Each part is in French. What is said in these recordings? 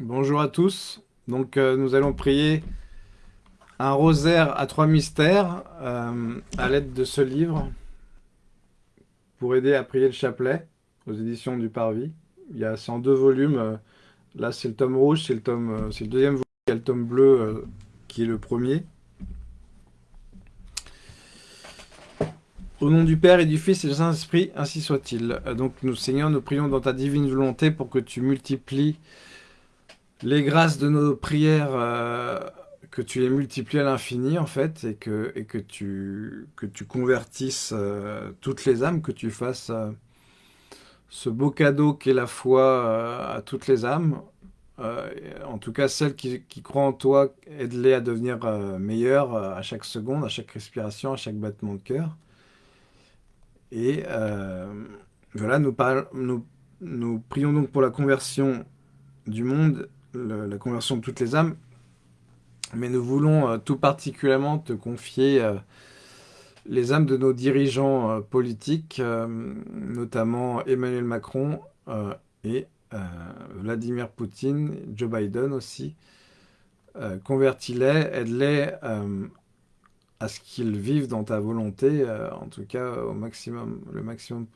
Bonjour à tous. Donc euh, nous allons prier un rosaire à trois mystères euh, à l'aide de ce livre pour aider à prier le chapelet aux éditions du Parvis. Il y a en deux volumes. euh, Là c'est le tome rouge, c'est le le deuxième volume. Il y a le tome bleu qui est le premier. Au nom du Père et du Fils et du Saint-Esprit, ainsi soit-il. Donc nous Seigneur, nous prions dans ta divine volonté pour que tu multiplies les grâces de nos prières, euh, que tu les multiplies à l'infini, en fait, et que, et que, tu, que tu convertisses euh, toutes les âmes, que tu fasses euh, ce beau cadeau qu'est la foi à toutes les âmes. En tout cas, celles qui, croient en toi, aide-les à devenir meilleures à chaque seconde, à chaque respiration, à chaque battement de cœur. Et voilà, nous prions donc pour la conversion du monde, la conversion de toutes les âmes, mais nous voulons euh, tout particulièrement te confier euh, les âmes de nos dirigeants euh, politiques, notamment Emmanuel Macron et Vladimir Poutine, Joe Biden aussi. Convertis-les, aide-les à ce qu'ils vivent dans ta volonté, en tout cas au maximum, le maximum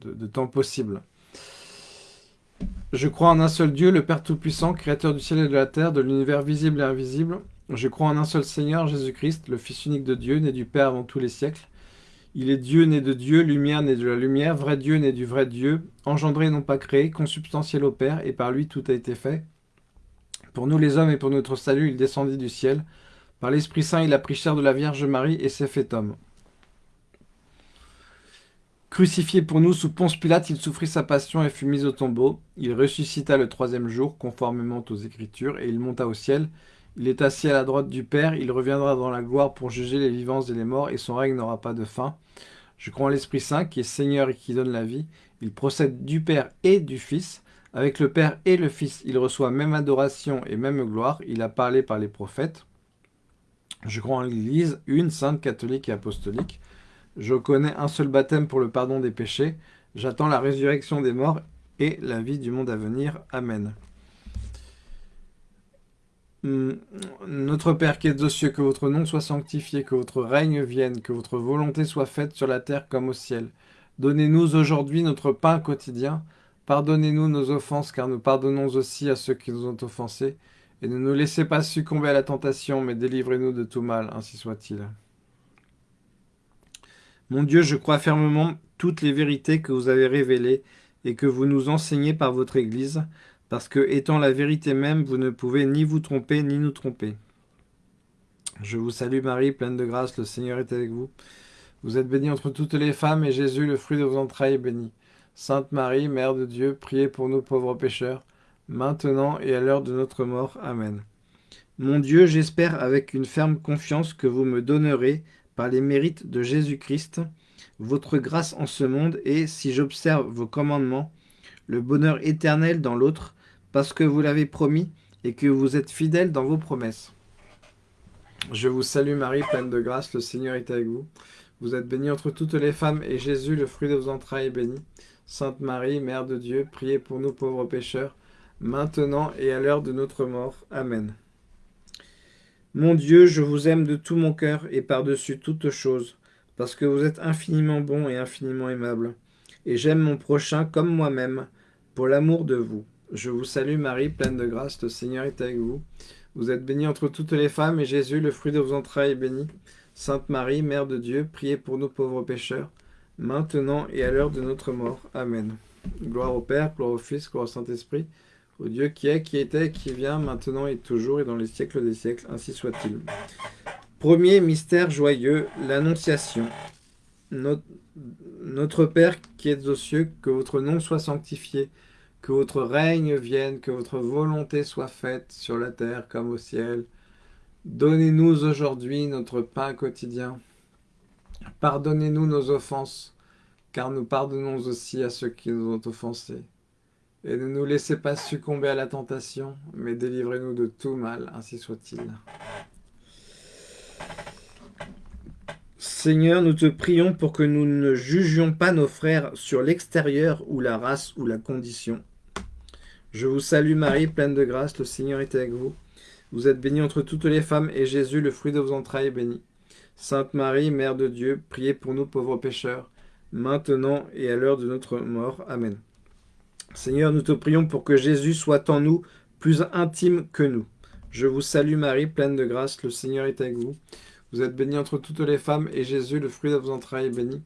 de temps possible. Je crois en un seul Dieu, le Père Tout-Puissant, Créateur du ciel et de la terre, de l'univers visible et invisible. Je crois en un seul Seigneur, Jésus-Christ, le Fils unique de Dieu, né du Père avant tous les siècles. Il est Dieu né de Dieu, lumière né de la lumière, vrai Dieu né du vrai Dieu, engendré non pas créé, consubstantiel au Père, et par lui tout a été fait. Pour nous les hommes et pour notre salut, il descendit du ciel. Par l'Esprit Saint, il a pris chair de la Vierge Marie et s'est fait homme. Crucifié pour nous sous Ponce Pilate, il souffrit sa passion et fut mis au tombeau. Il ressuscita le troisième jour, conformément aux Écritures, et il monta au ciel. Il est assis à la droite du Père, il reviendra dans la gloire pour juger les vivants et les morts, et son règne n'aura pas de fin. Je crois en l'Esprit Saint, qui est Seigneur et qui donne la vie. Il procède du Père et du Fils. Avec le Père et le Fils, il reçoit même adoration et même gloire. Il a parlé par les prophètes. Je crois en l'Église, une, sainte, catholique et apostolique. Je connais un seul baptême pour le pardon des péchés. J'attends la résurrection des morts et la vie du monde à venir. Amen. Hum, Notre Père qui es aux cieux, que votre nom soit sanctifié, que votre règne vienne, que votre volonté soit faite sur la terre comme au ciel. Donnez-nous aujourd'hui notre pain quotidien. Pardonnez-nous nos offenses, car nous pardonnons aussi à ceux qui nous ont offensés. Et ne nous laissez pas succomber à la tentation, mais délivrez-nous de tout mal, ainsi soit-il. Mon Dieu, je crois fermement toutes les vérités que vous avez révélées et que vous nous enseignez par votre Église, parce que, étant la vérité même, vous ne pouvez ni vous tromper ni nous tromper. Je vous salue Marie, pleine de grâce, le Seigneur est avec vous. Vous êtes bénie entre toutes les femmes, et Jésus, le fruit de vos entrailles, est béni. Sainte Marie, Mère de Dieu, priez pour nous pauvres pécheurs, maintenant et à l'heure de notre mort. Amen. Mon Dieu, j'espère avec une ferme confiance que vous me donnerez, par les mérites de Jésus-Christ, votre grâce en ce monde et, si j'observe vos commandements, le bonheur éternel dans l'autre, parce que vous l'avez promis et que vous êtes fidèle dans vos promesses. Je vous salue Marie, pleine de grâce, le Seigneur est avec vous. Vous êtes bénie entre toutes les femmes, et Jésus, le fruit de vos entrailles, est béni. Sainte Marie, Mère de Dieu, priez pour nous pauvres pécheurs, maintenant et à l'heure de notre mort. Amen. Mon Dieu, je vous aime de tout mon cœur et par-dessus toute chose, parce que vous êtes infiniment bon et infiniment aimable. Et j'aime mon prochain comme moi-même, pour l'amour de vous. Je vous salue Marie, pleine de grâce, le Seigneur est avec vous. Vous êtes bénie entre toutes les femmes, et Jésus, le fruit de vos entrailles, est béni. Sainte Marie, Mère de Dieu, priez pour nous pauvres pécheurs, maintenant et à l'heure de notre mort. Amen. Gloire au Père, gloire au Fils, gloire au Saint-Esprit, au Dieu qui est, qui était, qui vient, maintenant et toujours, et dans les siècles des siècles, ainsi soit-il. Premier mystère joyeux, l'Annonciation. Notre, Père qui êtes aux cieux, que votre nom soit sanctifié, que votre règne vienne, que votre volonté soit faite sur la terre comme au ciel. Donnez-nous aujourd'hui notre pain quotidien. Pardonnez-nous nos offenses, car nous pardonnons aussi à ceux qui nous ont offensés. Et ne nous laissez pas succomber à la tentation, mais délivrez-nous de tout mal, ainsi soit-il. Seigneur, nous te prions pour que nous ne jugions pas nos frères sur l'extérieur ou la race ou la condition. Je vous salue Marie, pleine de grâce, le Seigneur est avec vous. Vous êtes bénie entre toutes les femmes, et Jésus, le fruit de vos entrailles, est béni. Sainte Marie, Mère de Dieu, priez pour nous pauvres pécheurs, maintenant et à l'heure de notre mort. Amen. Seigneur, nous te prions pour que Jésus soit en nous plus intime que nous. Je vous salue Marie, pleine de grâce, le Seigneur est avec vous. Vous êtes bénie entre toutes les femmes, et Jésus, le fruit de vos entrailles, est béni.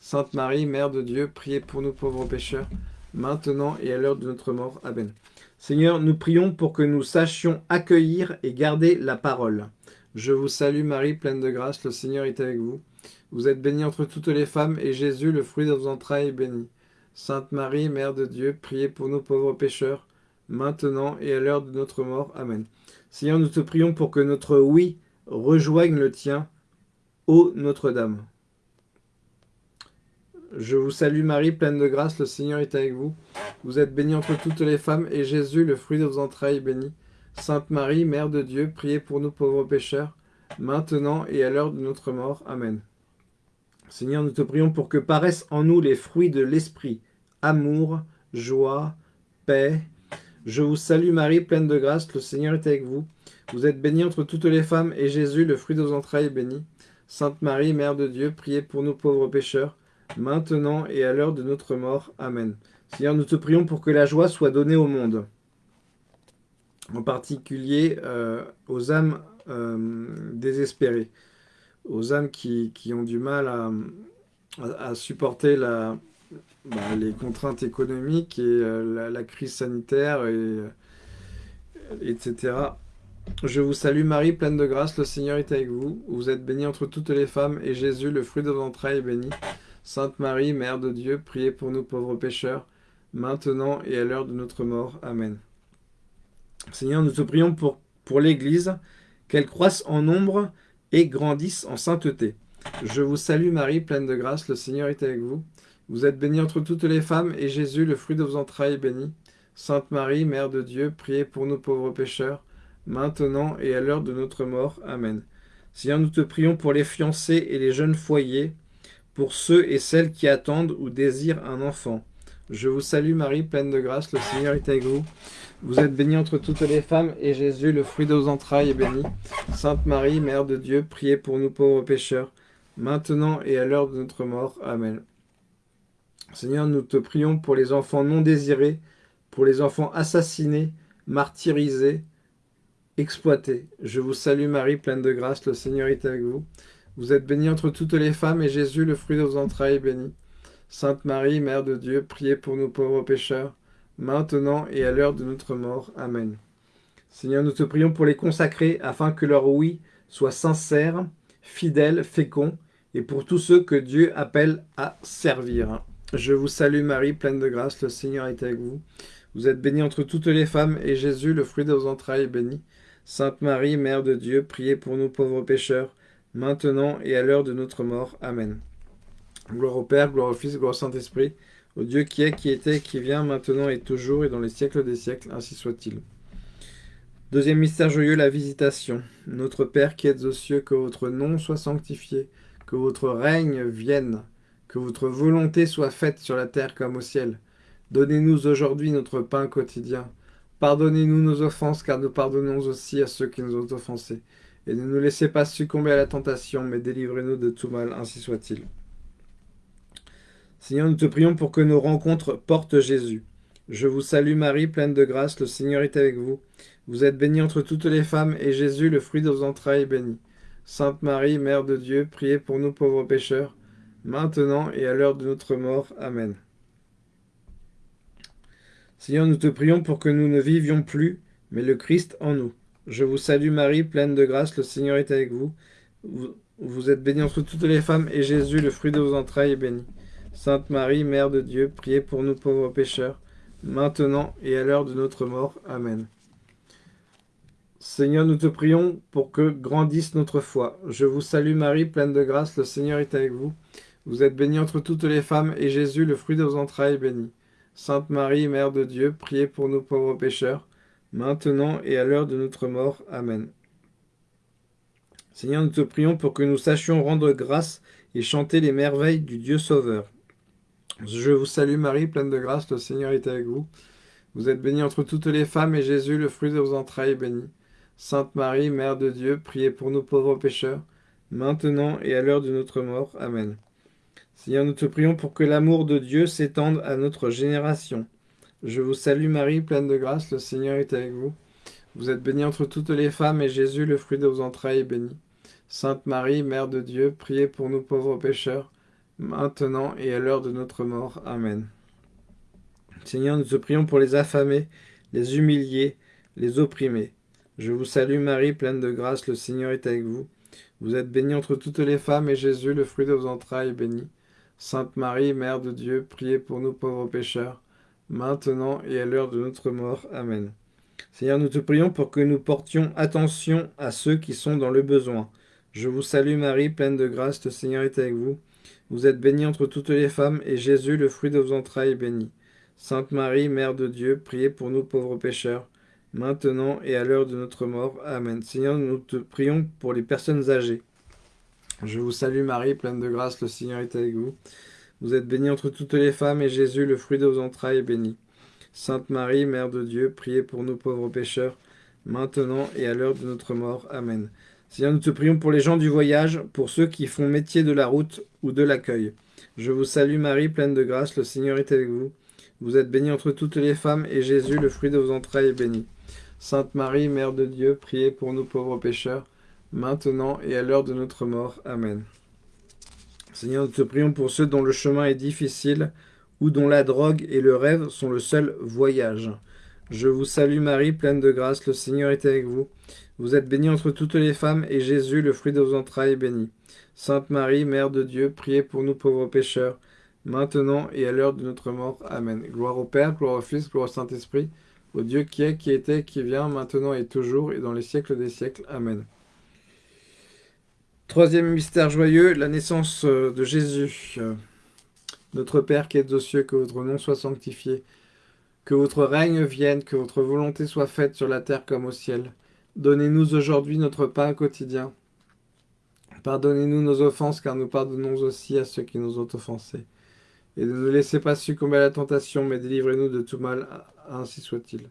Sainte Marie, Mère de Dieu, priez pour nous pauvres pécheurs, maintenant et à l'heure de notre mort. Amen. Seigneur, nous prions pour que nous sachions accueillir et garder la parole. Je vous salue Marie, pleine de grâce, le Seigneur est avec vous. Vous êtes bénie entre toutes les femmes, et Jésus, le fruit de vos entrailles, est béni. Sainte Marie, Mère de Dieu, priez pour nous pauvres pécheurs, maintenant et à l'heure de notre mort. Amen. Seigneur, nous te prions pour que notre oui rejoigne le tien, ô Notre-Dame. Je vous salue Marie, pleine de grâce, le Seigneur est avec vous. Vous êtes bénie entre toutes les femmes, et Jésus, le fruit de vos entrailles, est béni. Sainte Marie, Mère de Dieu, priez pour nous pauvres pécheurs, maintenant et à l'heure de notre mort. Amen. Seigneur, nous te prions pour que paraissent en nous les fruits de l'Esprit, amour, joie, paix. Je vous salue Marie, pleine de grâce, le Seigneur est avec vous. Vous êtes bénie entre toutes les femmes, et Jésus, le fruit de vos entrailles, est béni. Sainte Marie, Mère de Dieu, priez pour nous pauvres pécheurs, maintenant et à l'heure de notre mort. Amen. Seigneur, nous te prions pour que la joie soit donnée au monde, en particulier euh, aux âmes euh, désespérées aux âmes qui, ont du mal à, supporter la, bah, les contraintes économiques et euh, la, crise sanitaire, et, euh, etc. Je vous salue Marie, pleine de grâce, le Seigneur est avec vous. Vous êtes bénie entre toutes les femmes, et Jésus, le fruit de vos entrailles, est béni. Sainte Marie, Mère de Dieu, priez pour nous pauvres pécheurs, maintenant et à l'heure de notre mort. Amen. Seigneur, nous te prions pour, pour l'Église, qu'elle croisse en nombre et grandissent en sainteté. Je vous salue Marie, pleine de grâce, le Seigneur est avec vous. Vous êtes bénie entre toutes les femmes, et Jésus, le fruit de vos entrailles, est béni. Sainte Marie, Mère de Dieu, priez pour nous pauvres pécheurs, maintenant et à l'heure de notre mort. Amen. Seigneur, nous te prions pour les fiancés et les jeunes foyers, pour ceux et celles qui attendent ou désirent un enfant. Je vous salue Marie, pleine de grâce, le Seigneur est avec vous. Vous êtes bénie entre toutes les femmes, et Jésus, le fruit de vos entrailles, est béni. Sainte Marie, Mère de Dieu, priez pour nous pauvres pécheurs, maintenant et à l'heure de notre mort. Amen. Seigneur, nous te prions pour les enfants non désirés, pour les enfants assassinés, martyrisés, exploités. Je vous salue Marie, pleine de grâce, le Seigneur est avec vous. Vous êtes bénie entre toutes les femmes, et Jésus, le fruit de vos entrailles, est béni. Sainte Marie, Mère de Dieu, priez pour nous pauvres pécheurs, maintenant et à l'heure de notre mort. Amen. Seigneur, nous te prions pour les consacrer, afin que leur oui soit sincère, fidèle, fécond, et pour tous ceux que Dieu appelle à servir. Je vous salue Marie, pleine de grâce, le Seigneur est avec vous. Vous êtes bénie entre toutes les femmes, et Jésus, le fruit de vos entrailles, est béni. Sainte Marie, Mère de Dieu, priez pour nous pauvres pécheurs, maintenant et à l'heure de notre mort. Amen. Gloire au Père, gloire au Fils, gloire au Saint-Esprit, au Dieu qui est, qui était, qui vient, maintenant et toujours, et dans les siècles des siècles, ainsi soit-il. Deuxième mystère joyeux, la visitation. Notre Père qui êtes aux cieux, que votre nom soit sanctifié, que votre règne vienne, que votre volonté soit faite sur la terre comme au ciel. Donnez-nous aujourd'hui notre pain quotidien. Pardonnez-nous nos offenses, car nous pardonnons aussi à ceux qui nous ont offensés. Et ne nous laissez pas succomber à la tentation, mais délivrez-nous de tout mal, ainsi soit-il. Seigneur, nous te prions pour que nos rencontres portent Jésus. Je vous salue Marie, pleine de grâce, le Seigneur est avec vous. Vous êtes bénie entre toutes les femmes, et Jésus, le fruit de vos entrailles, est béni. Sainte Marie, Mère de Dieu, priez pour nous pauvres pécheurs, maintenant et à l'heure de notre mort. Amen. Seigneur, nous te prions pour que nous ne vivions plus, mais le Christ en nous. Je vous salue Marie, pleine de grâce, le Seigneur est avec vous. Vous, êtes bénie entre toutes les femmes, et Jésus, le fruit de vos entrailles, est béni. Sainte Marie, Mère de Dieu, priez pour nous pauvres pécheurs, maintenant et à l'heure de notre mort. Amen. Seigneur, nous te prions pour que grandisse notre foi. Je vous salue Marie, pleine de grâce, le Seigneur est avec vous. Vous êtes bénie entre toutes les femmes, et Jésus, le fruit de vos entrailles, est béni. Sainte Marie, Mère de Dieu, priez pour nous pauvres pécheurs, maintenant et à l'heure de notre mort. Amen. Seigneur, nous te prions pour que nous sachions rendre grâce et chanter les merveilles du Dieu Sauveur. Je vous salue Marie, pleine de grâce, le Seigneur est avec vous. Vous êtes bénie entre toutes les femmes, et Jésus, le fruit de vos entrailles, est béni. Sainte Marie, Mère de Dieu, priez pour nous pauvres pécheurs, maintenant et à l'heure de notre mort. Amen. Seigneur, nous te prions pour que l'amour de Dieu s'étende à notre génération. Je vous salue Marie, pleine de grâce, le Seigneur est avec vous. Vous êtes bénie entre toutes les femmes, et Jésus, le fruit de vos entrailles, est béni. Sainte Marie, Mère de Dieu, priez pour nous pauvres pécheurs, maintenant et à l'heure de notre mort. Amen. Seigneur, nous te prions pour les affamés, les humiliés, les opprimés. Je vous salue Marie, pleine de grâce, le Seigneur est avec vous. Vous êtes bénie entre toutes les femmes, et Jésus, le fruit de vos entrailles, est béni. Sainte Marie, Mère de Dieu, priez pour nous pauvres pécheurs, maintenant et à l'heure de notre mort. Amen. Seigneur, nous te prions pour que nous portions attention à ceux qui sont dans le besoin. Je vous salue Marie, pleine de grâce, le Seigneur est avec vous. Vous êtes bénie entre toutes les femmes, et Jésus, le fruit de vos entrailles, est béni. Sainte Marie, Mère de Dieu, priez pour nous pauvres pécheurs, maintenant et à l'heure de notre mort. Amen. Seigneur, nous te prions pour les personnes âgées. Je vous salue Marie, pleine de grâce, le Seigneur est avec vous. Vous êtes bénie entre toutes les femmes, et Jésus, le fruit de vos entrailles, est béni. Sainte Marie, Mère de Dieu, priez pour nous pauvres pécheurs, maintenant et à l'heure de notre mort. Amen. Seigneur, nous te prions pour les gens du voyage, pour ceux qui font métier de la route ou de l'accueil. Je vous salue Marie, pleine de grâce, le Seigneur est avec vous. Vous êtes bénie entre toutes les femmes, et Jésus, le fruit de vos entrailles, est béni. Sainte Marie, Mère de Dieu, priez pour nous pauvres pécheurs, maintenant et à l'heure de notre mort. Amen. Seigneur, nous te prions pour ceux dont le chemin est difficile, ou dont la drogue et le rêve sont le seul voyage. Je vous salue Marie, pleine de grâce, le Seigneur est avec vous. Vous êtes bénie entre toutes les femmes, et Jésus, le fruit de vos entrailles, est béni. Sainte Marie, Mère de Dieu, priez pour nous pauvres pécheurs, maintenant et à l'heure de notre mort. Amen. Gloire au Père, gloire au Fils, gloire au Saint-Esprit, au Dieu qui est, qui était, qui vient, maintenant et toujours, et dans les siècles des siècles. Amen. Troisième mystère joyeux, la naissance euh, de Jésus. Notre Père qui êtes aux cieux, que votre nom soit sanctifié, que votre règne vienne, que votre volonté soit faite sur la terre comme au ciel. Donnez-nous aujourd'hui notre pain quotidien. Pardonnez-nous nos offenses, car nous pardonnons aussi à ceux qui nous ont offensés. Et ne nous laissez pas succomber à la tentation, mais délivrez-nous de tout mal, ainsi soit-il.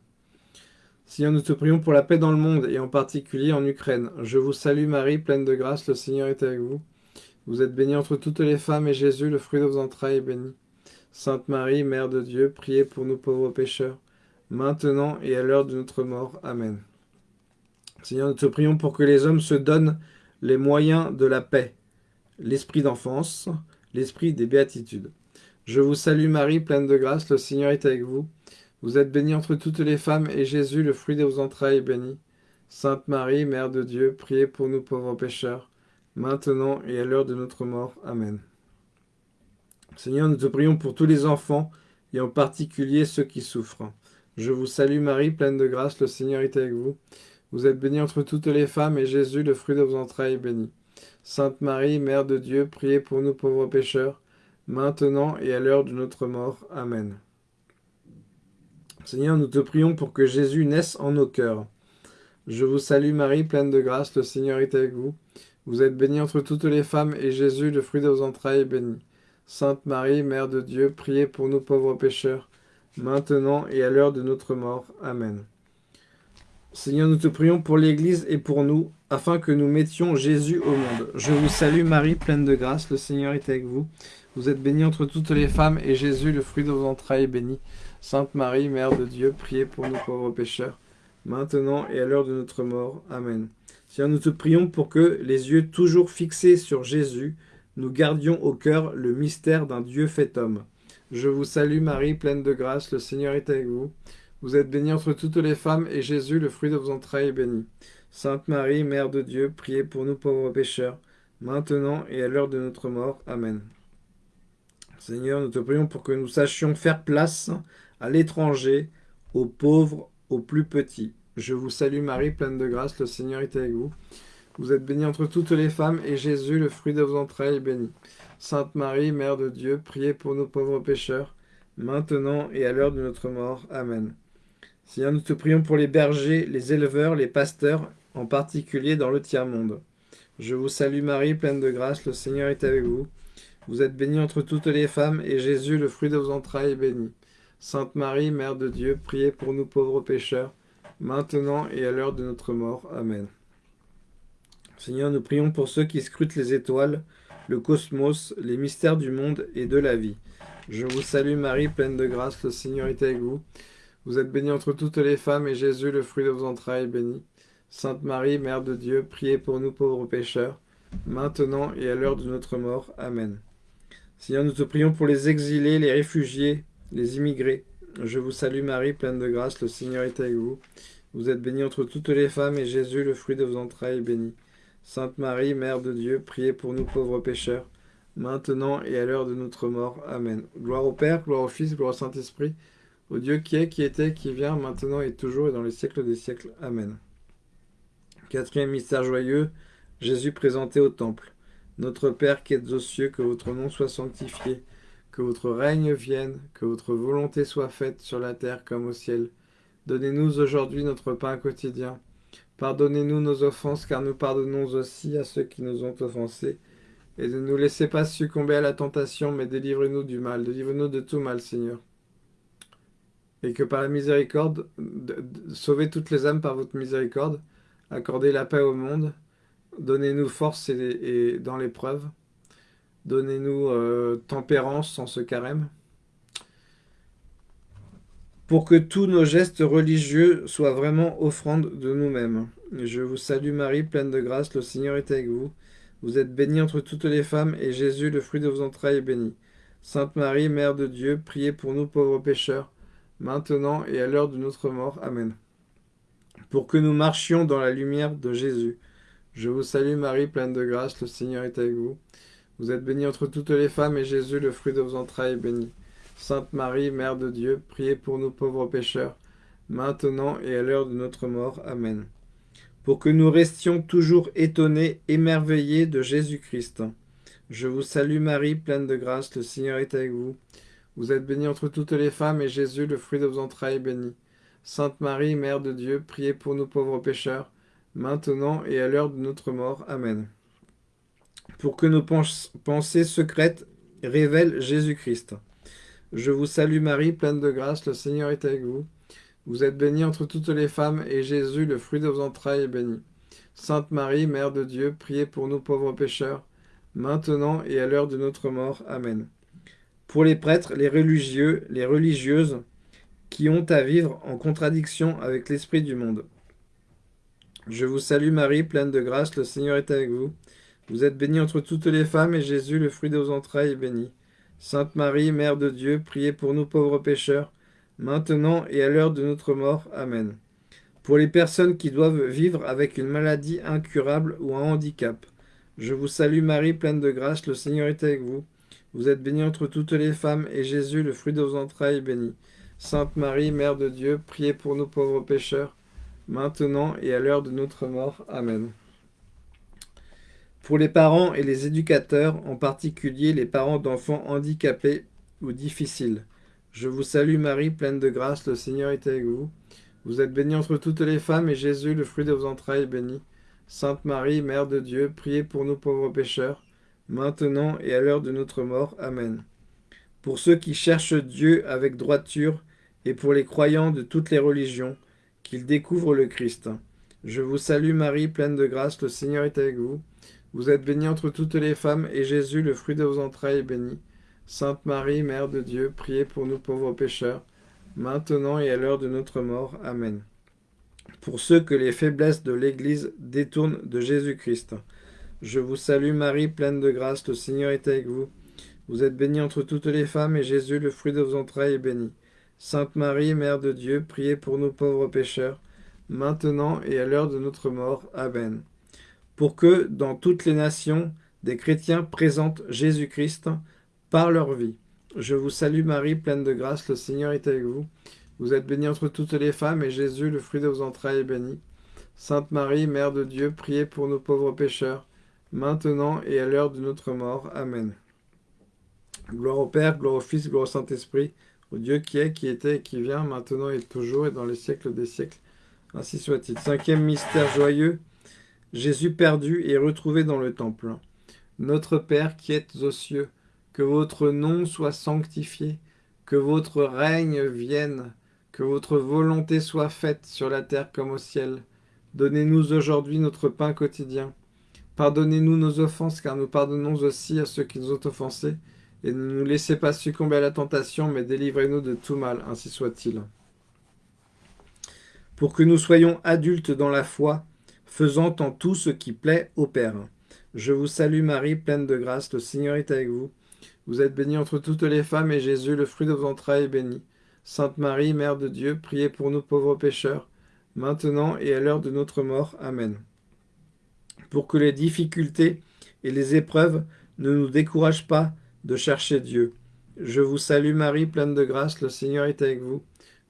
Seigneur, nous te prions pour la paix dans le monde, et en particulier en Ukraine. Je vous salue Marie, pleine de grâce, le Seigneur est avec vous. Vous êtes bénie entre toutes les femmes, et Jésus, le fruit de vos entrailles, est béni. Sainte Marie, Mère de Dieu, priez pour nous pauvres pécheurs, maintenant et à l'heure de notre mort. Amen. Seigneur, nous te prions pour que les hommes se donnent les moyens de la paix, l'esprit d'enfance, l'esprit des béatitudes. Je vous salue Marie, pleine de grâce, le Seigneur est avec vous. Vous êtes bénie entre toutes les femmes, et Jésus, le fruit de vos entrailles, est béni. Sainte Marie, Mère de Dieu, priez pour nous pauvres pécheurs, maintenant et à l'heure de notre mort. Amen. Seigneur, nous te prions pour tous les enfants, et en particulier ceux qui souffrent. Je vous salue Marie, pleine de grâce, le Seigneur est avec vous. Vous êtes bénie entre toutes les femmes, et Jésus, le fruit de vos entrailles, est béni. Sainte Marie, Mère de Dieu, priez pour nous pauvres pécheurs, maintenant et à l'heure de notre mort. Amen. Seigneur, nous te prions pour que Jésus naisse en nos cœurs. Je vous salue Marie, pleine de grâce, le Seigneur est avec vous. Vous êtes bénie entre toutes les femmes, et Jésus, le fruit de vos entrailles, est béni. Sainte Marie, Mère de Dieu, priez pour nous pauvres pécheurs, maintenant et à l'heure de notre mort. Amen. Seigneur, nous te prions pour l'Église et pour nous, afin que nous mettions Jésus au monde. Je vous salue Marie, pleine de grâce, le Seigneur est avec vous. Vous êtes bénie entre toutes les femmes, et Jésus, le fruit de vos entrailles, est béni. Sainte Marie, Mère de Dieu, priez pour nous pauvres pécheurs, maintenant et à l'heure de notre mort. Amen. Seigneur, nous te prions pour que, les yeux toujours fixés sur Jésus, nous gardions au cœur le mystère d'un Dieu fait homme. Je vous salue Marie, pleine de grâce, le Seigneur est avec vous. Vous êtes bénie entre toutes les femmes, et Jésus, le fruit de vos entrailles, est béni. Sainte Marie, Mère de Dieu, priez pour nous pauvres pécheurs, maintenant et à l'heure de notre mort. Amen. Seigneur, nous te prions pour que nous sachions faire place à l'étranger, aux pauvres, aux plus petits. Je vous salue Marie, pleine de grâce, le Seigneur est avec vous. Vous êtes bénie entre toutes les femmes, et Jésus, le fruit de vos entrailles, est béni. Sainte Marie, Mère de Dieu, priez pour nous pauvres pécheurs, maintenant et à l'heure de notre mort. Amen. Seigneur, nous te prions pour les bergers, les éleveurs, les pasteurs, en particulier dans le tiers-monde. Je vous salue Marie, pleine de grâce, le Seigneur est avec vous. Vous êtes bénie entre toutes les femmes, et Jésus, le fruit de vos entrailles, est béni. Sainte Marie, Mère de Dieu, priez pour nous pauvres pécheurs, maintenant et à l'heure de notre mort. Amen. Seigneur, nous prions pour ceux qui scrutent les étoiles, le cosmos, les mystères du monde et de la vie. Je vous salue Marie, pleine de grâce, le Seigneur est avec vous. Vous êtes bénie entre toutes les femmes, et Jésus, le fruit de vos entrailles, est béni. Sainte Marie, Mère de Dieu, priez pour nous pauvres pécheurs, maintenant et à l'heure de notre mort. Amen. Seigneur, nous te prions pour les exilés, les réfugiés, les immigrés. Je vous salue Marie, pleine de grâce, le Seigneur est avec vous. Vous êtes bénie entre toutes les femmes, et Jésus, le fruit de vos entrailles, est béni. Sainte Marie, Mère de Dieu, priez pour nous pauvres pécheurs, maintenant et à l'heure de notre mort. Amen. Gloire au Père, gloire au Fils, gloire au Saint-Esprit, au Dieu qui est, qui était, qui vient, maintenant et toujours et dans les siècles des siècles. Amen. Quatrième mystère joyeux, Jésus présenté au Temple. Notre Père qui êtes aux cieux, que votre nom soit sanctifié, que votre règne vienne, que votre volonté soit faite sur la terre comme au ciel. Donnez-nous aujourd'hui notre pain quotidien. Pardonnez-nous nos offenses, car nous pardonnons aussi à ceux qui nous ont offensés et ne nous laissez pas succomber à la tentation, mais délivrez-nous du mal. Délivre-nous de tout mal, Seigneur. Et que par la miséricorde, sauvez toutes les âmes par votre miséricorde, accordez la paix au monde, donnez-nous force et, dans l'épreuve, donnez-nous euh, tempérance sans ce carême, pour que tous nos gestes religieux soient vraiment offrandes de nous-mêmes. Je vous salue Marie, pleine de grâce, le Seigneur est avec vous. Vous êtes bénie entre toutes les femmes, et Jésus, le fruit de vos entrailles, est béni. Sainte Marie, Mère de Dieu, priez pour nous pauvres pécheurs, maintenant et à l'heure de notre mort. Amen. Pour que nous marchions dans la lumière de Jésus. Je vous salue Marie, pleine de grâce, le Seigneur est avec vous. Vous êtes bénie entre toutes les femmes, et Jésus, le fruit de vos entrailles, est béni. Sainte Marie, Mère de Dieu, priez pour nous pauvres pécheurs, maintenant et à l'heure de notre mort. Amen pour que nous restions toujours étonnés, émerveillés de Jésus-Christ. Je vous salue Marie, pleine de grâce, le Seigneur est avec vous. Vous êtes bénie entre toutes les femmes, et Jésus, le fruit de vos entrailles, est béni. Sainte Marie, Mère de Dieu, priez pour nous pauvres pécheurs, maintenant et à l'heure de notre mort. Amen. Pour que nos pensées secrètes révèlent Jésus-Christ. Je vous salue Marie, pleine de grâce, le Seigneur est avec vous. Vous êtes bénie entre toutes les femmes, et Jésus, le fruit de vos entrailles, est béni. Sainte Marie, Mère de Dieu, priez pour nous pauvres pécheurs, maintenant et à l'heure de notre mort. Amen. Pour les prêtres, les religieux, les religieuses, qui ont à vivre en contradiction avec l'esprit du monde. Je vous salue Marie, pleine de grâce, le Seigneur est avec vous. Vous êtes bénie entre toutes les femmes, et Jésus, le fruit de vos entrailles, est béni. Sainte Marie, Mère de Dieu, priez pour nous pauvres pécheurs, maintenant et à l'heure de notre mort. Amen. Pour les personnes qui doivent vivre avec une maladie incurable ou un handicap, je vous salue Marie, pleine de grâce, le Seigneur est avec vous. Vous êtes bénie entre toutes les femmes, et Jésus, le fruit de vos entrailles, est béni. Sainte Marie, Mère de Dieu, priez pour nous pauvres pécheurs, maintenant et à l'heure de notre mort. Amen. Pour les parents et les éducateurs, en particulier les parents d'enfants handicapés ou difficiles, je vous salue Marie, pleine de grâce, le Seigneur est avec vous. Vous êtes bénie entre toutes les femmes, et Jésus, le fruit de vos entrailles, est béni. Sainte Marie, Mère de Dieu, priez pour nous pauvres pécheurs, maintenant et à l'heure de notre mort. Amen. Pour ceux qui cherchent Dieu avec droiture, et pour les croyants de toutes les religions, qu'ils découvrent le Christ. Je vous salue Marie, pleine de grâce, le Seigneur est avec vous. Vous êtes bénie entre toutes les femmes, et Jésus, le fruit de vos entrailles, est béni. Sainte Marie, Mère de Dieu, priez pour nous pauvres pécheurs, maintenant et à l'heure de notre mort. Amen. Pour ceux que les faiblesses de l'Église détournent de Jésus-Christ. Je vous salue Marie, pleine de grâce, le Seigneur est avec vous. Vous êtes bénie entre toutes les femmes, et Jésus, le fruit de vos entrailles, est béni. Sainte Marie, Mère de Dieu, priez pour nous pauvres pécheurs, maintenant et à l'heure de notre mort. Amen. Pour que, dans toutes les nations, des chrétiens présentent Jésus-Christ, par leur vie. Je vous salue Marie, pleine de grâce, le Seigneur est avec vous. Vous êtes bénie entre toutes les femmes, et Jésus, le fruit de vos entrailles, est béni. Sainte Marie, Mère de Dieu, priez pour nos pauvres pécheurs, maintenant et à l'heure de notre mort. Amen. Gloire au Père, gloire au Fils, gloire au Saint-Esprit, au Dieu qui est, qui était et qui vient, maintenant et toujours, et dans les siècles des siècles. Ainsi soit-il. Cinquième mystère joyeux, Jésus perdu et retrouvé dans le temple. Notre Père qui êtes aux cieux, que votre nom soit sanctifié, Que votre règne vienne, que votre volonté soit faite sur la terre comme au ciel. Donnez-nous aujourd'hui notre pain quotidien. Pardonnez-nous nos offenses, car nous pardonnons aussi à ceux qui nous ont offensés. Et ne nous laissez pas succomber à la tentation, mais délivrez-nous de tout mal, ainsi soit-il. Pour que nous soyons adultes dans la foi, faisant en tout ce qui plaît au Père. Je vous salue Marie, pleine de grâce, le Seigneur est avec vous. Vous êtes bénie entre toutes les femmes, et Jésus, le fruit de vos entrailles, est béni. Sainte Marie, Mère de Dieu, priez pour nous pauvres pécheurs, maintenant et à l'heure de notre mort. Amen. Pour que les difficultés et les épreuves ne nous découragent pas de chercher Dieu. Je vous salue Marie, pleine de grâce, le Seigneur est avec vous.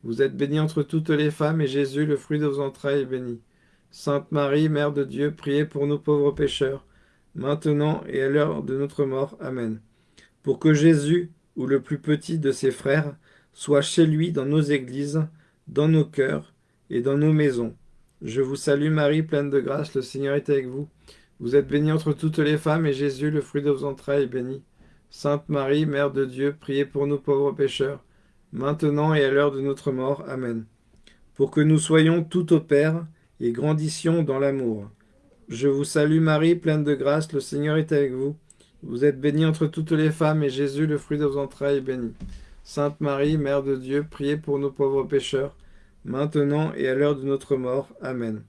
Vous êtes bénie entre toutes les femmes, et Jésus, le fruit de vos entrailles, est béni. Sainte Marie, Mère de Dieu, priez pour nous pauvres pécheurs, maintenant et à l'heure de notre mort. Amen. Pour que Jésus, ou le plus petit de ses frères, soit chez lui dans nos églises, dans nos cœurs et dans nos maisons. Je vous salue Marie, pleine de grâce, le Seigneur est avec vous. Vous êtes bénie entre toutes les femmes, et Jésus, le fruit de vos entrailles, est béni. Sainte Marie, Mère de Dieu, priez pour nous pauvres pécheurs, maintenant et à l'heure de notre mort. Amen. Pour que nous soyons tout au Père et grandissions dans l'amour. Je vous salue Marie, pleine de grâce, le Seigneur est avec vous. Vous êtes bénie entre toutes les femmes, et Jésus, le fruit de vos entrailles, est béni. Sainte Marie, Mère de Dieu, priez pour nos pauvres pécheurs, maintenant et à l'heure de notre mort. Amen.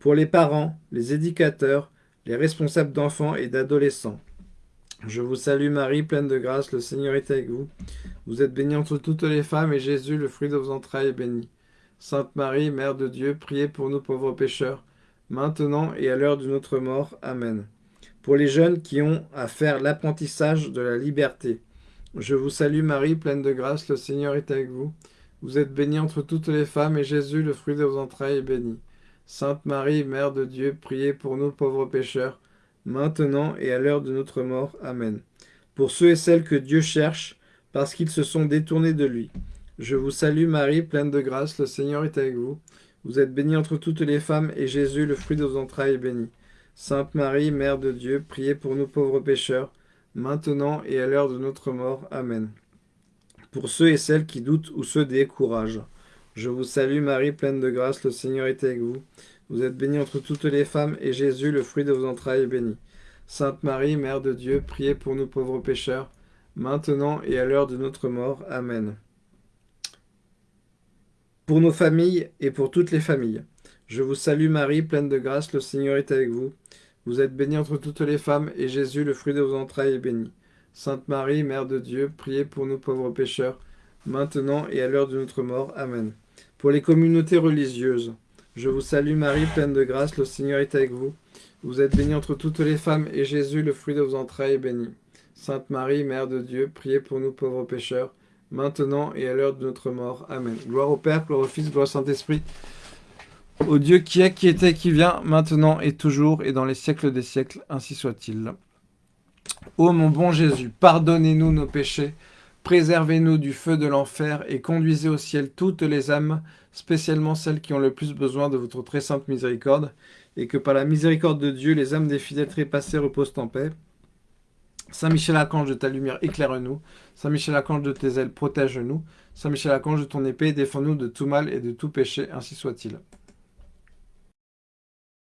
Pour les parents, les éducateurs, les responsables d'enfants et d'adolescents. Je vous salue Marie, pleine de grâce, le Seigneur est avec vous. Vous êtes bénie entre toutes les femmes, et Jésus, le fruit de vos entrailles, est béni. Sainte Marie, Mère de Dieu, priez pour nous pauvres pécheurs, maintenant et à l'heure de notre mort. Amen. Pour les jeunes qui ont à faire l'apprentissage de la liberté. Je vous salue Marie, pleine de grâce, le Seigneur est avec vous. Vous êtes bénie entre toutes les femmes, et Jésus, le fruit de vos entrailles, est béni. Sainte Marie, Mère de Dieu, priez pour nous pauvres pécheurs, maintenant et à l'heure de notre mort. Amen. Pour ceux et celles que Dieu cherche, parce qu'ils se sont détournés de lui. Je vous salue Marie, pleine de grâce, le Seigneur est avec vous. Vous êtes bénie entre toutes les femmes, et Jésus, le fruit de vos entrailles, est béni. Sainte Marie, Mère de Dieu, priez pour nous pauvres pécheurs, maintenant et à l'heure de notre mort. Amen. Pour ceux et celles qui doutent ou se découragent. Je vous salue Marie, pleine de grâce, le Seigneur est avec vous. Vous êtes bénie entre toutes les femmes, et Jésus, le fruit de vos entrailles, est béni. Sainte Marie, Mère de Dieu, priez pour nous pauvres pécheurs, maintenant et à l'heure de notre mort. Amen. Pour nos familles et pour toutes les familles. Je vous salue Marie, pleine de grâce, le Seigneur est avec vous. Vous êtes bénie entre toutes les femmes, et Jésus, le fruit de vos entrailles, est béni. Sainte Marie, Mère de Dieu, priez pour nous pauvres pécheurs, maintenant et à l'heure de notre mort. Amen. Pour les communautés religieuses. Je vous salue Marie, pleine de grâce, le Seigneur est avec vous. Vous êtes bénie entre toutes les femmes, et Jésus, le fruit de vos entrailles, est béni. Sainte Marie, Mère de Dieu, priez pour nous pauvres pécheurs, maintenant et à l'heure de notre mort. Amen. Gloire au Père, gloire au Fils, gloire au Saint-Esprit, au Dieu qui est, qui était, qui vient, maintenant et toujours, et dans les siècles des siècles, ainsi soit-il. Ô mon bon Jésus, pardonnez-nous nos péchés, préservez-nous du feu de l'enfer, et conduisez au ciel toutes les âmes, spécialement celles qui ont le plus besoin de votre très sainte miséricorde, et que par la miséricorde de Dieu, les âmes des fidèles trépassés reposent en paix. Saint Michel Archange de ta lumière, éclaire-nous. Saint Michel Archange de tes ailes, protège-nous. Saint Michel Archange de ton épée, défends-nous de tout mal et de tout péché, ainsi soit-il.